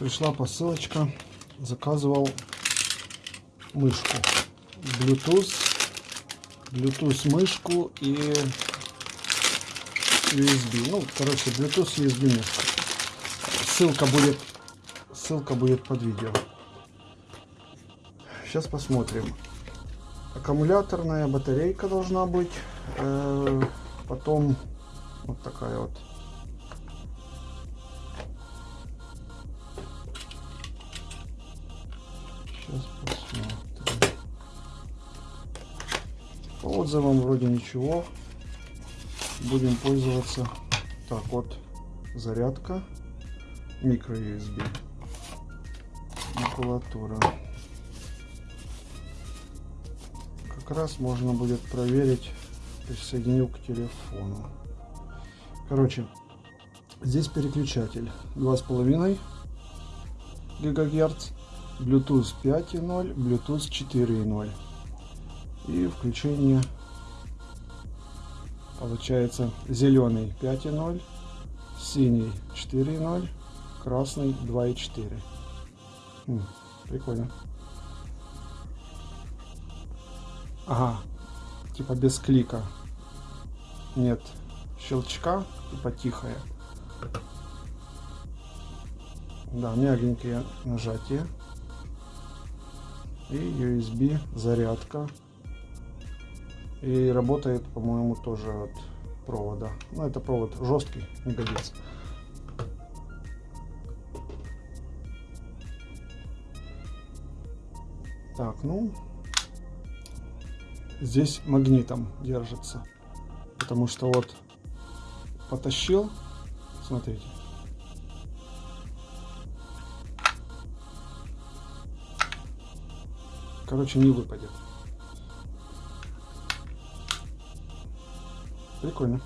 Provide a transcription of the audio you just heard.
пришла посылочка. Заказывал мышку. Bluetooth. Bluetooth мышку и USB. Ну, короче, Bluetooth USB мышка. Ссылка будет, ссылка будет под видео. Сейчас посмотрим. Аккумуляторная батарейка должна быть. Э, потом вот такая вот. Сейчас посмотрим. По отзывам вроде ничего. Будем пользоваться. Так вот, зарядка. Микро USB. Макулатура. Как раз можно будет проверить. Присоединю к телефону. Короче, здесь переключатель 2,5 гигагерц, Bluetooth 5.0, Bluetooth 4.0 и включение получается зеленый 5.0, синий 4.0, красный 2.4. Хм, прикольно. Ага, типа без клика. Нет щелчка, типа тихое. Да, мягенькие нажатия. И USB зарядка. И работает, по-моему, тоже от провода. Ну, это провод жесткий, не годится. Так, ну, здесь магнитом держится. Потому что вот потащил. Смотрите. Короче, не выпадет. Прикольно.